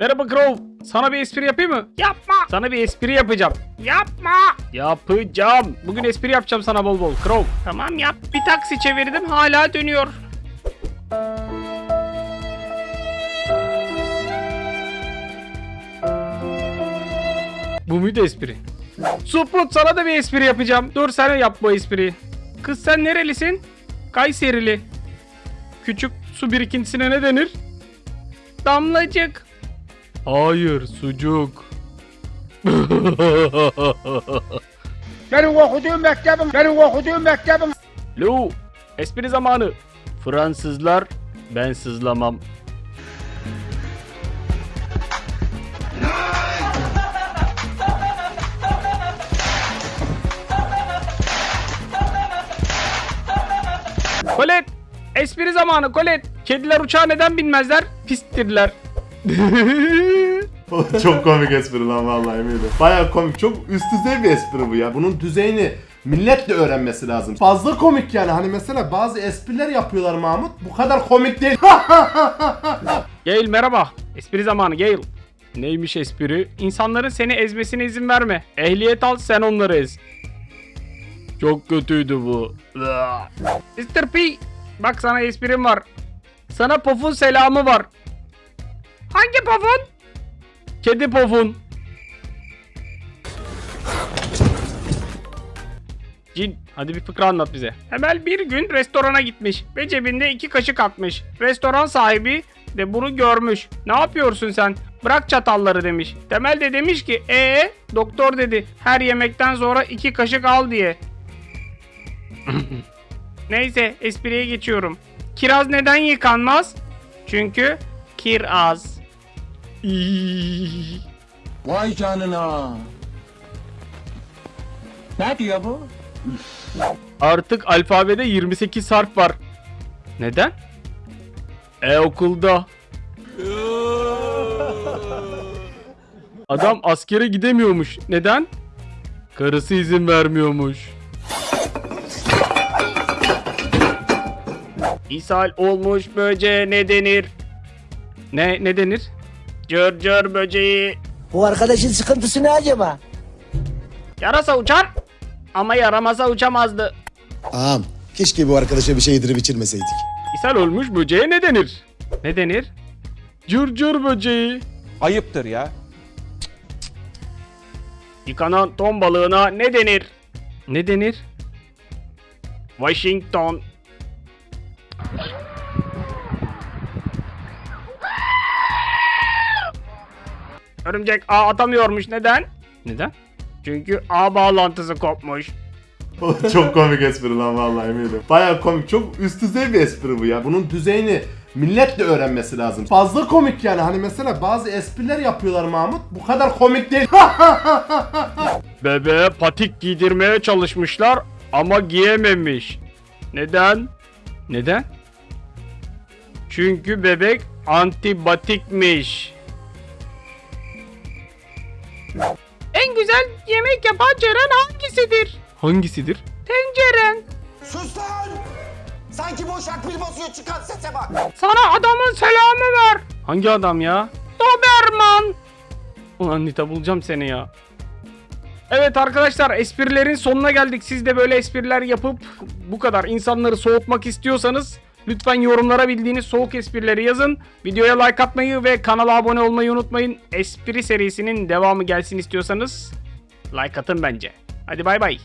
Merhaba Crow. Sana bir espri yapayım mı? Yapma. Sana bir espri yapacağım. Yapma. Yapacağım. Bugün espri yapacağım sana bol bol. Crow. Tamam yap. Bir taksi çevirdim hala dönüyor. Bu muydu espri? Suprut sana da bir espri yapacağım. Dur sen yap bu espriyi. Kız sen nerelisin? Kayserili. Küçük su birikintisine ne denir? Damlacık. Hayır, sucuk. Benim okuduğum mektebim, benim okuduğum mektebim. Lu, espri zamanı. Fransızlar, ben sızlamam. Kolet, espri zamanı Kolet. Kediler uçağa neden binmezler? Pistirler. çok komik espri lan vallahi eminim. Baya komik. Çok üst düzey bir espri bu ya. Bunun düzeyini millet de öğrenmesi lazım. Fazla komik yani. Hani mesela bazı espriler yapıyorlar Mahmut. Bu kadar komik değil. Gail merhaba. Espri zamanı Gail. Neymiş espri? İnsanların seni ezmesine izin verme. Ehliyet al sen onları ez. Çok kötüydü bu. Mr. P. Bak sana esprim var. Sana Pof'un selamı var. Hangi Pof'un? Kedi Pof'un. Cin, hadi bir fıkra anlat bize. Temel bir gün restorana gitmiş ve cebinde iki kaşık atmış. Restoran sahibi de bunu görmüş. Ne yapıyorsun sen? Bırak çatalları demiş. Temel de demiş ki ee doktor dedi her yemekten sonra iki kaşık al diye. Neyse espriye geçiyorum. Kiraz neden yıkanmaz? Çünkü kiraz. Vay canına. Ne diyor bu? Artık alfabede 28 harf var. Neden? E okulda. Adam askere gidemiyormuş. Neden? Karısı izin vermiyormuş. İshal olmuş böceğe ne denir? Ne ne denir? Cır cır böceği. Bu arkadaşın sıkıntısı ne acaba? Yarasa uçar ama yaramasa uçamazdı. Ağam keşke bu arkadaşa bir şey yedirip içirmeseydik. İshal olmuş böceğe ne denir? Ne denir? Cır cır böceği. Ayıptır ya. Yıkanan ton balığına ne denir? Ne denir? Washington. Örümcek ağ atamıyormuş. Neden? Neden? Çünkü ağ bağlantısı kopmuş. çok komik espri lan vallahi eminim. Baya komik. Çok üst düzey bir espri bu ya. Bunun düzeyini millet de öğrenmesi lazım. Fazla komik yani. Hani mesela bazı espriler yapıyorlar Mahmut. Bu kadar komik değil. Bebeğe patik giydirmeye çalışmışlar ama giyememiş. Neden? Neden? Çünkü bebek antibatikmiş. Güzel yemek yapan Ceren hangisidir? Hangisidir? Tenceren. Sus lan! Sanki boşak bir basıyor çıkan sese bak. Sana adamın selamı var. Hangi adam ya? Doberman. Ulan Nita bulacağım seni ya. Evet arkadaşlar esprilerin sonuna geldik. Siz de böyle espriler yapıp bu kadar insanları soğutmak istiyorsanız lütfen yorumlara bildiğiniz soğuk esprileri yazın. Videoya like atmayı ve kanala abone olmayı unutmayın. Espri serisinin devamı gelsin istiyorsanız like atın bence. Hadi bay bay.